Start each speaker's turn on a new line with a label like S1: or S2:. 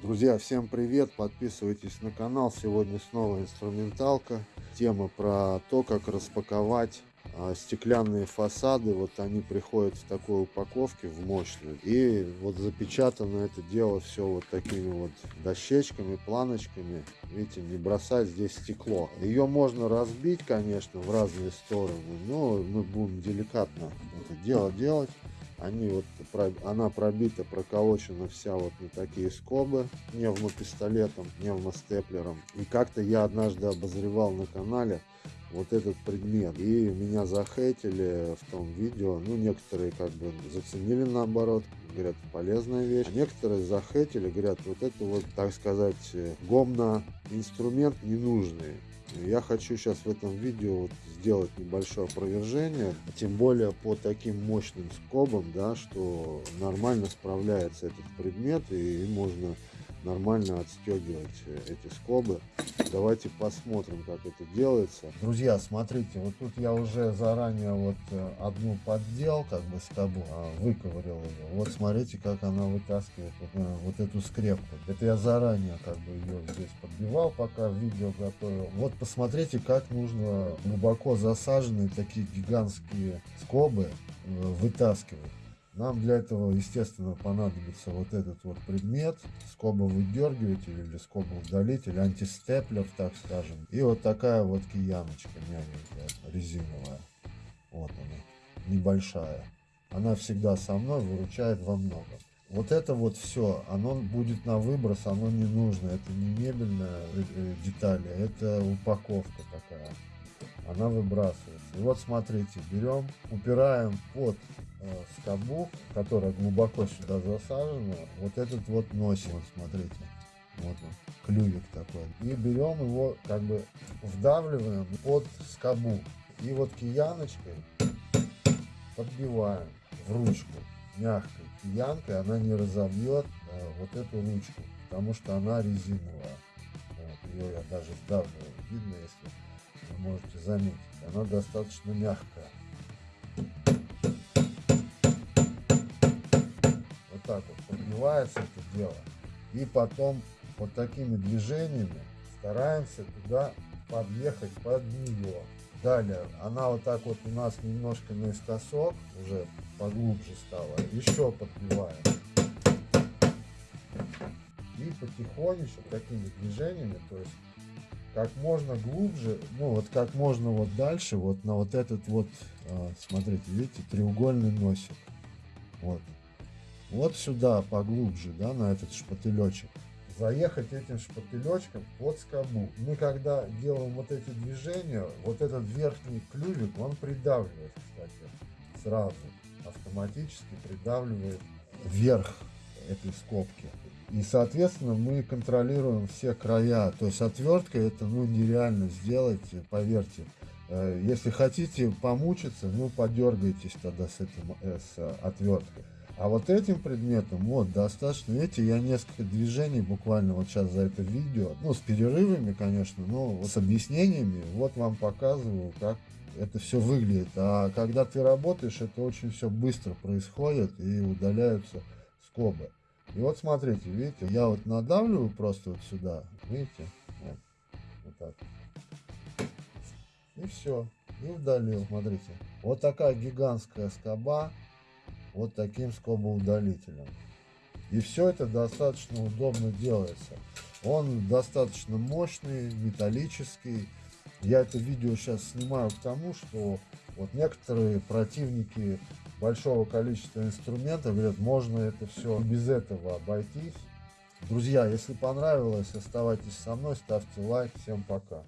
S1: Друзья, всем привет! Подписывайтесь на канал. Сегодня снова инструменталка. Тема про то, как распаковать а, стеклянные фасады. Вот они приходят в такой упаковке, в мощную. И вот запечатано это дело все вот такими вот дощечками, планочками. Видите, не бросать здесь стекло. Ее можно разбить, конечно, в разные стороны. Но мы будем деликатно это дело делать. Они вот, она пробита, проколочена вся вот на такие скобы пневмопистолетом, пневмостеплером. И как-то я однажды обозревал на канале вот этот предмет. И меня захейтили в том видео. Ну, некоторые как бы заценили наоборот, говорят, полезная вещь. А некоторые захейтили, говорят, вот это вот, так сказать, гомно инструмент ненужный. Я хочу сейчас в этом видео вот сделать небольшое опровержение, тем более по таким мощным скобам, да, что нормально справляется этот предмет и можно нормально отстегивать э, эти скобы. Давайте посмотрим, как это делается. Друзья, смотрите, вот тут я уже заранее вот э, одну поддел, как бы скобу, а, выковырил ее. Вот смотрите, как она вытаскивает вот, э, вот эту скрепку. Это я заранее как бы ее здесь подбивал, пока видео готовил. Вот посмотрите, как нужно глубоко засаженные такие гигантские скобы вытаскивать. Нам для этого, естественно, понадобится вот этот вот предмет, скобовыдергиватель или скобоудалитель, антистеплер, так скажем. И вот такая вот кияночка мягенькая, резиновая. Вот она, небольшая. Она всегда со мной выручает во многом. Вот это вот все, оно будет на выброс, оно не нужно. Это не мебельная э, э, деталь, это упаковка. Она выбрасывается. И вот смотрите, берем, упираем под Э, скобу, которая глубоко сюда засажена, вот этот вот носик, вот смотрите, вот он, клювик такой. И берем его, как бы вдавливаем под скобу. И вот кияночкой подбиваем в ручку мягкой киянкой, она не разобьет а, вот эту ручку, потому что она резиновая. Вот, ее я даже вдавливаю, видно, если вы можете заметить, она достаточно мягкая. так вот подбивается это дело. И потом вот такими движениями стараемся туда подъехать под нее. Далее она вот так вот у нас немножко наискосок, уже поглубже стала. Еще подбиваем. И потихонечку такими движениями, то есть как можно глубже, ну вот как можно вот дальше, вот на вот этот вот, а, смотрите, видите, треугольный носик. Вот вот сюда поглубже, да, на этот шпателечек, заехать этим шпателечком под скобу. Мы когда делаем вот эти движения, вот этот верхний клювик, он придавливает, кстати, сразу, автоматически придавливает вверх этой скобки. И, соответственно, мы контролируем все края. То есть отверткой это ну, нереально сделать, поверьте. Э, если хотите помучиться, ну, подергайтесь тогда с, этим, э, с отверткой. А вот этим предметом, вот, достаточно, видите, я несколько движений буквально вот сейчас за это видео, ну, с перерывами, конечно, но с объяснениями, вот вам показываю, как это все выглядит. А когда ты работаешь, это очень все быстро происходит и удаляются скобы. И вот смотрите, видите, я вот надавливаю просто вот сюда, видите, вот, вот так. И все, и удалил, смотрите. Вот такая гигантская скоба, вот таким скобоудалителем. И все это достаточно удобно делается. Он достаточно мощный, металлический. Я это видео сейчас снимаю к тому, что вот некоторые противники большого количества инструментов говорят, можно это все без этого обойтись. Друзья, если понравилось, оставайтесь со мной, ставьте лайк. Всем пока.